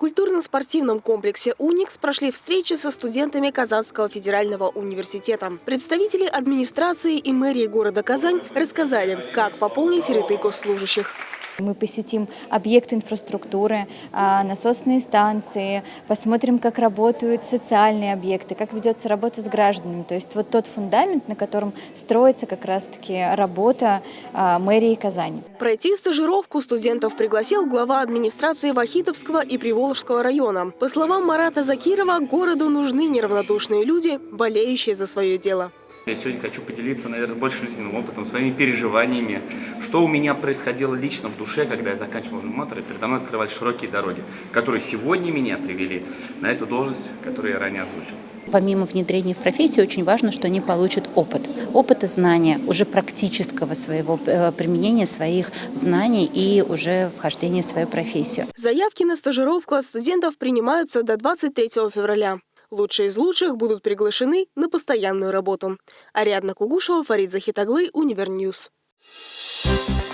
культурно-спортивном комплексе «Уникс» прошли встречи со студентами Казанского федерального университета. Представители администрации и мэрии города Казань рассказали, как пополнить ряды госслужащих. Мы посетим объекты инфраструктуры, а, насосные станции, посмотрим, как работают социальные объекты, как ведется работа с гражданами. То есть вот тот фундамент, на котором строится как раз-таки работа а, мэрии Казани. Пройти стажировку студентов пригласил глава администрации Вахитовского и Приволжского района. По словам Марата Закирова, городу нужны неравнодушные люди, болеющие за свое дело. Я сегодня хочу поделиться, наверное, больше жизненным опытом, своими переживаниями, что у меня происходило лично в душе, когда я заканчивал аниматор, и передо мной открывались широкие дороги, которые сегодня меня привели на эту должность, которую я ранее озвучил. Помимо внедрения в профессию, очень важно, что они получат опыт. Опыт и знания уже практического своего э, применения своих знаний и уже вхождения в свою профессию. Заявки на стажировку от студентов принимаются до 23 февраля. Лучшие из лучших будут приглашены на постоянную работу. Ариадна Кугушева, Фарид Захитаглы, Univer News. Thank